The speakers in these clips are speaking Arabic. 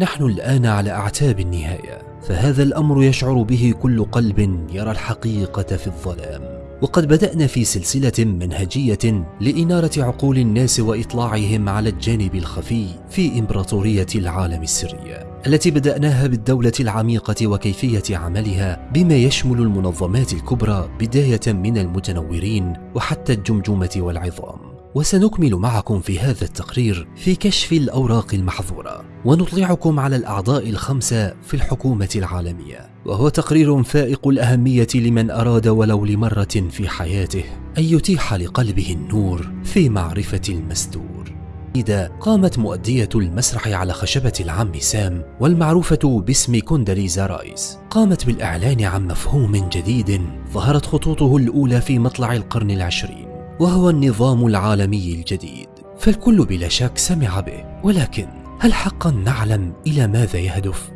نحن الآن على أعتاب النهاية فهذا الأمر يشعر به كل قلب يرى الحقيقة في الظلام. وقد بدأنا في سلسلة منهجية لإنارة عقول الناس وإطلاعهم على الجانب الخفي في إمبراطورية العالم السرية التي بدأناها بالدولة العميقة وكيفية عملها بما يشمل المنظمات الكبرى بداية من المتنورين وحتى الجمجمة والعظام. وسنكمل معكم في هذا التقرير في كشف الأوراق المحظورة. ونطلعكم على الأعضاء الخمسة في الحكومة العالمية. وهو تقرير فائق الأهمية لمن أراد ولو لمرة في حياته أن يتيح لقلبه النور في معرفة المستور. إذا قامت مؤدية المسرح على خشبة العم سام والمعروفة باسم كونداليزا رايس. قامت بالإعلان عن مفهوم جديد ظهرت خطوطه الأولى في مطلع القرن العشرين. وهو النظام العالمي الجديد فالكل بلا شك سمع به ولكن هل حقا نعلم إلى ماذا يهدف؟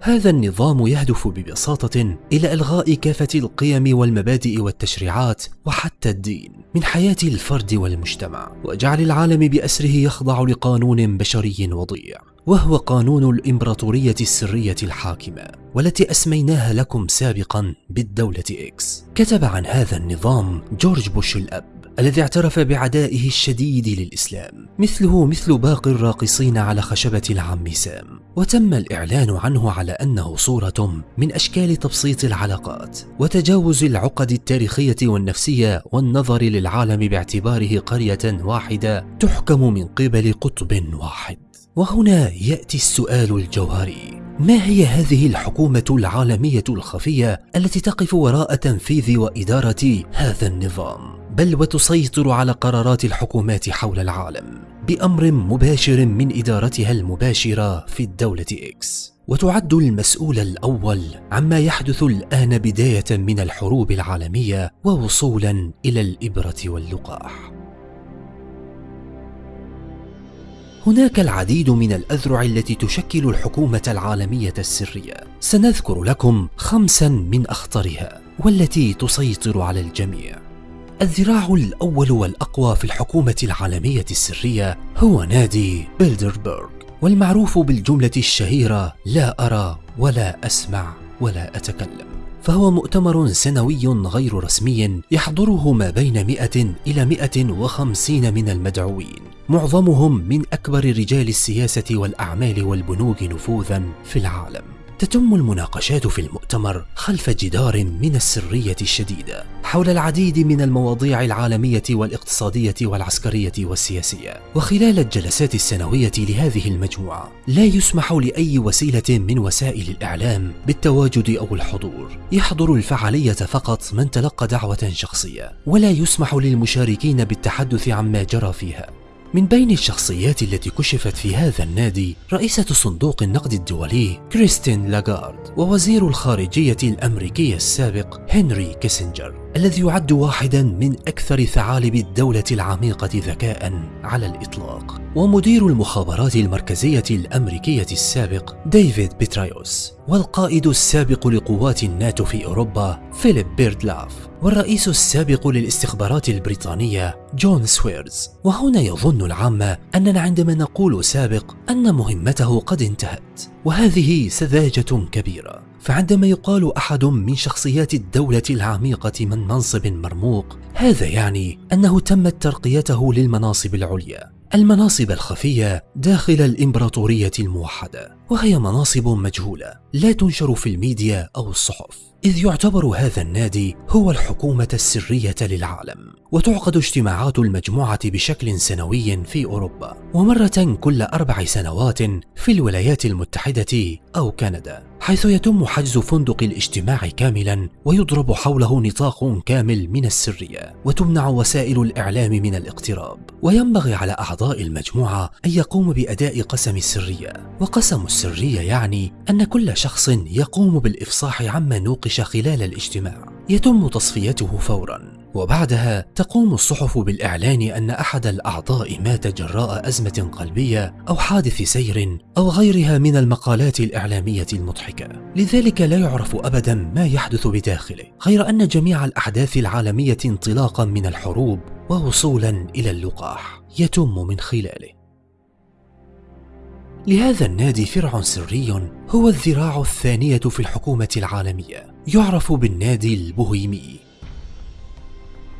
هذا النظام يهدف ببساطة إلى إلغاء كافة القيم والمبادئ والتشريعات وحتى الدين من حياة الفرد والمجتمع وجعل العالم بأسره يخضع لقانون بشري وضيع وهو قانون الإمبراطورية السرية الحاكمة والتي أسميناها لكم سابقا بالدولة إكس. كتب عن هذا النظام جورج بوش الأب. الذي اعترف بعدائه الشديد للإسلام. مثله مثل باقي الراقصين على خشبة العم سام. وتم الإعلان عنه على أنه صورة من أشكال تبسيط العلاقات وتجاوز العقد التاريخية والنفسية والنظر للعالم باعتباره قرية واحدة تحكم من قبل قطب واحد. وهنا يأتي السؤال الجوهري. ما هي هذه الحكومة العالمية الخفية التي تقف وراء تنفيذ وإدارة هذا النظام؟ بل وتسيطر على قرارات الحكومات حول العالم بأمر مباشر من إدارتها المباشرة في الدولة إكس وتعد المسؤول الأول عما يحدث الآن بداية من الحروب العالمية ووصولا إلى الإبرة واللقاح. هناك العديد من الأذرع التي تشكل الحكومة العالمية السرية. سنذكر لكم خمسا من أخطرها والتي تسيطر على الجميع. الذراع الأول والأقوى في الحكومة العالمية السرية هو نادي بيلدربرغ. والمعروف بالجملة الشهيرة لا أرى ولا أسمع ولا أتكلم. فهو مؤتمر سنوي غير رسمي يحضره ما بين 100 إلى 150 من المدعوين. معظمهم من أكبر رجال السياسة والأعمال والبنوك نفوذا في العالم. تتم المناقشات في المؤتمر خلف جدار من السرية الشديدة حول العديد من المواضيع العالمية والاقتصادية والعسكرية والسياسية. وخلال الجلسات السنوية لهذه المجموعة لا يسمح لأي وسيلة من وسائل الإعلام بالتواجد أو الحضور. يحضر الفعالية فقط من تلقى دعوة شخصية ولا يسمح للمشاركين بالتحدث عما جرى فيها. من بين الشخصيات التي كشفت في هذا النادي رئيسة صندوق النقد الدولي كريستين لاغارد ووزير الخارجية الأمريكي السابق هنري كيسنجر. الذي يعد واحدا من أكثر ثعالب الدولة العميقة ذكاء على الإطلاق ومدير المخابرات المركزية الأمريكية السابق ديفيد بيترايوس والقائد السابق لقوات الناتو في أوروبا فيليب بيردلاف والرئيس السابق للاستخبارات البريطانية جون سويرز. وهنا يظن العامة أننا عندما نقول سابق أن مهمته قد انتهت وهذه سذاجة كبيرة. فعندما يقال أحد من شخصيات الدولة العميقة من منصب مرموق هذا يعني أنه تمت ترقيته للمناصب العليا المناصب الخفية داخل الإمبراطورية الموحدة وهي مناصب مجهولة لا تنشر في الميديا أو الصحف. إذ يعتبر هذا النادي هو الحكومة السرية للعالم وتعقد اجتماعات المجموعة بشكل سنوي في أوروبا ومرة كل أربع سنوات في الولايات المتحدة أو كندا. حيث يتم حجز فندق الاجتماع كاملا ويضرب حوله نطاق كامل من السرية وتمنع وسائل الإعلام من الاقتراب. وينبغي على أعضاء المجموعة أن يقوموا بأداء قسم السرية. وقسم السرية يعني أن كل شخص يقوم بالإفصاح عما نوقش خلال الاجتماع. يتم تصفيته فورا. وبعدها تقوم الصحف بالإعلان أن أحد الأعضاء مات جراء أزمة قلبية أو حادث سير أو غيرها من المقالات الإعلامية المضحكة. لذلك لا يعرف أبدا ما يحدث بداخله غير أن جميع الأحداث العالمية انطلاقا من الحروب ووصولا إلى اللقاح يتم من خلاله. لهذا النادي فرع سري هو الذراع الثانية في الحكومة العالمية يعرف بالنادي البوهيمي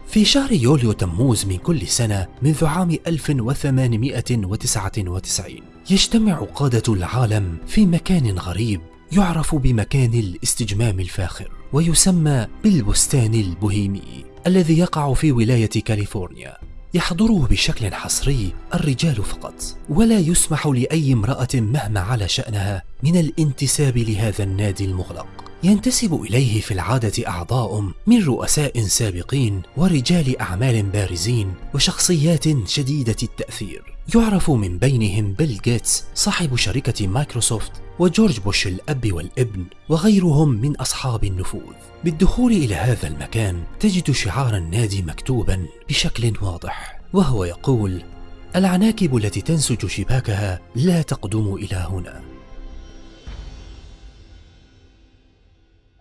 في شهر يوليو تموز من كل سنة منذ عام 1899 يجتمع قادة العالم في مكان غريب يعرف بمكان الاستجمام الفاخر ويسمى بالبستان البوهيمي الذي يقع في ولاية كاليفورنيا. يحضره بشكل حصري الرجال فقط ولا يسمح لأي امرأة مهما علا شأنها من الانتساب لهذا النادي المغلق. ينتسب إليه في العادة أعضاء من رؤساء سابقين ورجال أعمال بارزين وشخصيات شديدة التأثير. يعرف من بينهم بيل جيتس صاحب شركة مايكروسوفت وجورج بوش الأب والابن وغيرهم من أصحاب النفوذ. بالدخول إلى هذا المكان تجد شعار النادي مكتوبا بشكل واضح وهو يقول العناكب التي تنسج شباكها لا تقدم إلى هنا.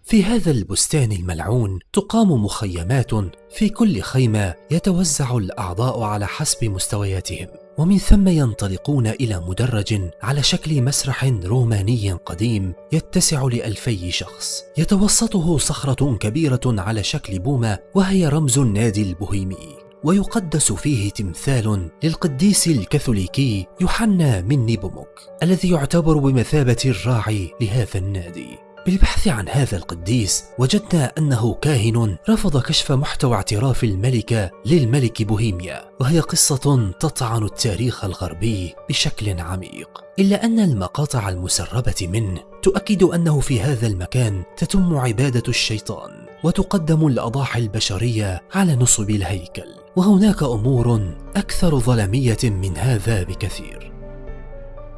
في هذا البستان الملعون تقام مخيمات في كل خيمة يتوزع الأعضاء على حسب مستوياتهم ومن ثم ينطلقون إلى مدرج على شكل مسرح روماني قديم يتسع لألفي شخص. يتوسطه صخرة كبيرة على شكل بومة وهي رمز النادي البوهيمي. ويقدس فيه تمثال للقديس الكاثوليكي يوحنا من نيبوموك الذي يعتبر بمثابة الراعي لهذا النادي. بالبحث عن هذا القديس وجدنا أنه كاهن رفض كشف محتوى اعتراف الملكة للملك بوهيميا وهي قصة تطعن التاريخ الغربي بشكل عميق. إلا أن المقاطع المسربة منه تؤكد أنه في هذا المكان تتم عبادة الشيطان وتقدم الأضاحي البشرية على نصب الهيكل. وهناك أمور أكثر ظلمية من هذا بكثير.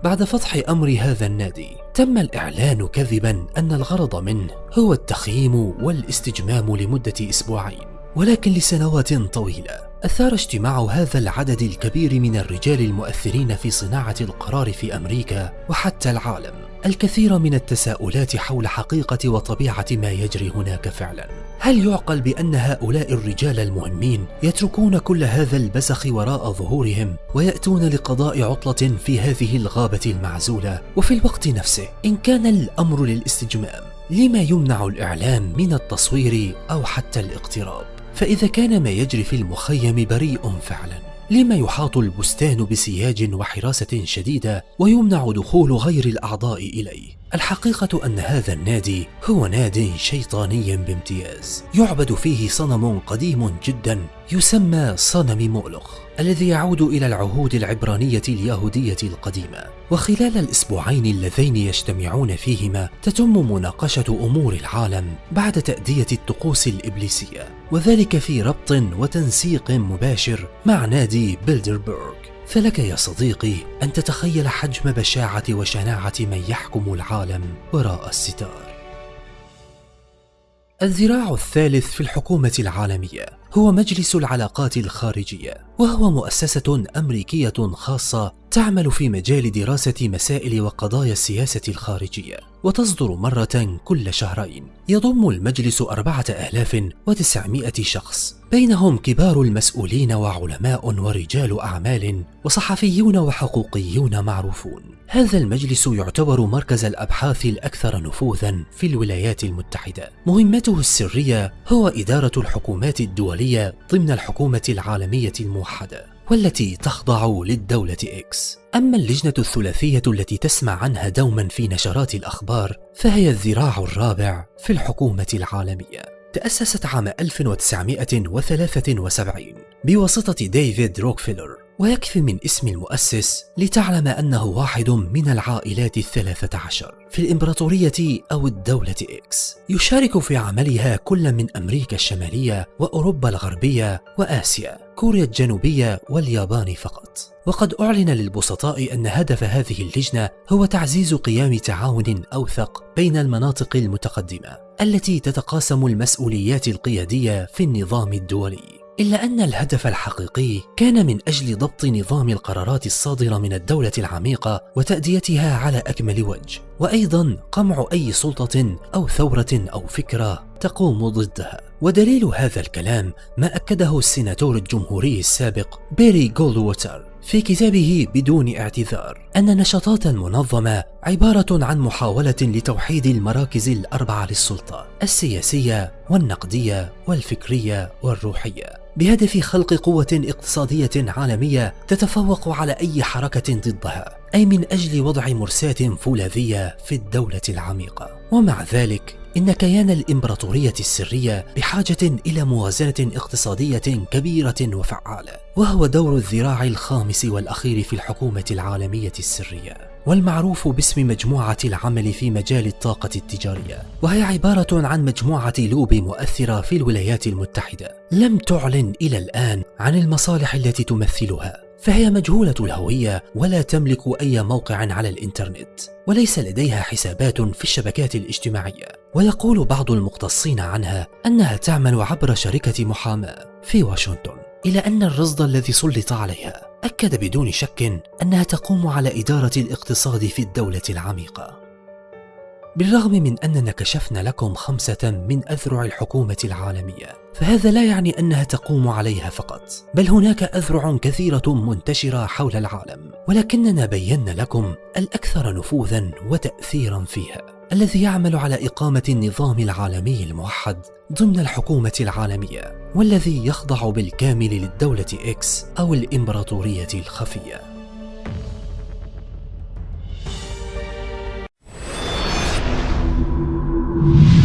بعد فتح أمر هذا النادي تم الإعلان كذبا أن الغرض منه هو التخييم والاستجمام لمدة أسبوعين. ولكن لسنوات طويلة أثار اجتماع هذا العدد الكبير من الرجال المؤثرين في صناعة القرار في أمريكا وحتى العالم الكثير من التساؤلات حول حقيقة وطبيعة ما يجري هناك فعلا. هل يعقل بأن هؤلاء الرجال المهمين يتركون كل هذا البسخ وراء ظهورهم ويأتون لقضاء عطلة في هذه الغابة المعزولة؟ وفي الوقت نفسه إن كان الأمر للاستجمام لما يمنع الإعلام من التصوير أو حتى الاقتراب؟ فإذا كان ما يجري في المخيم بريء فعلا. لما يحاط البستان بسياج وحراسة شديدة ويمنع دخول غير الأعضاء إليه. الحقيقة أن هذا النادي هو ناد شيطاني بامتياز. يعبد فيه صنم قديم جدا يسمى صنم مؤلخ الذي يعود إلى العهود العبرانية اليهودية القديمة. وخلال الأسبوعين اللذين يجتمعون فيهما تتم مناقشة أمور العالم بعد تأدية الطقوس الإبليسية وذلك في ربط وتنسيق مباشر مع نادي بيلدربورغ. فلك يا صديقي أن تتخيل حجم بشاعة وشناعة من يحكم العالم وراء الستار. الذراع الثالث في الحكومة العالمية. هو مجلس العلاقات الخارجية وهو مؤسسة أمريكية خاصة تعمل في مجال دراسة مسائل وقضايا السياسة الخارجية وتصدر مرة كل شهرين. يضم المجلس أربعة آلاف وتسعمائة شخص بينهم كبار المسؤولين وعلماء ورجال أعمال وصحفيون وحقوقيون معروفون. هذا المجلس يعتبر مركز الأبحاث الأكثر نفوذا في الولايات المتحدة. مهمته السرية هو إدارة الحكومات الدولية ضمن الحكومة العالمية الموحدة والتي تخضع للدولة إكس أما اللجنة الثلاثية التي تسمع عنها دوما في نشرات الأخبار فهي الذراع الرابع في الحكومة العالمية. تأسست عام 1973 بواسطة ديفيد روكفيلر ويكفي من اسم المؤسس لتعلم أنه واحد من العائلات الثلاثة عشر في الإمبراطورية أو الدولة إكس. يشارك في عملها كل من أمريكا الشمالية وأوروبا الغربية وآسيا كوريا الجنوبية واليابان فقط. وقد أعلن للبسطاء أن هدف هذه اللجنة هو تعزيز قيام تعاون أوثق بين المناطق المتقدمة التي تتقاسم المسؤوليات القيادية في النظام الدولي. إلا أن الهدف الحقيقي كان من أجل ضبط نظام القرارات الصادرة من الدولة العميقة وتأديتها على أكمل وجه. وأيضا قمع أي سلطة أو ثورة أو فكرة تقوم ضدها. ودليل هذا الكلام ما أكده السيناتور الجمهوري السابق باري جولدووتر. في كتابه بدون اعتذار أن نشاطات المنظمة عبارة عن محاولة لتوحيد المراكز الأربعة للسلطة السياسية والنقدية والفكرية والروحية. بهدف خلق قوة اقتصادية عالمية تتفوق على أي حركة ضدها أي من أجل وضع مرساة فولاذية في الدولة العميقة. ومع ذلك إن كيان الإمبراطورية السرية بحاجة إلى موازنة اقتصادية كبيرة وفعالة وهو دور الذراع الخامس والأخير في الحكومة العالمية السرية والمعروف باسم مجموعة العمل في مجال الطاقة التجارية وهي عبارة عن مجموعة لوب مؤثرة في الولايات المتحدة. لم تعلن إلى الآن عن المصالح التي تمثلها. فهي مجهولة الهوية ولا تملك أي موقع على الإنترنت وليس لديها حسابات في الشبكات الاجتماعية. ويقول بعض المختصين عنها أنها تعمل عبر شركة محاماة في واشنطن. إلى أن الرصد الذي سلط عليها أكد بدون شك أنها تقوم على إدارة الاقتصاد في الدولة العميقة. بالرغم من أننا كشفنا لكم خمسة من أذرع الحكومة العالمية فهذا لا يعني أنها تقوم عليها فقط بل هناك أذرع كثيرة منتشرة حول العالم ولكننا بينا لكم الأكثر نفوذا وتأثيرا فيها الذي يعمل على إقامة النظام العالمي الموحد ضمن الحكومة العالمية والذي يخضع بالكامل للدولة إكس أو الإمبراطورية الخفية. you.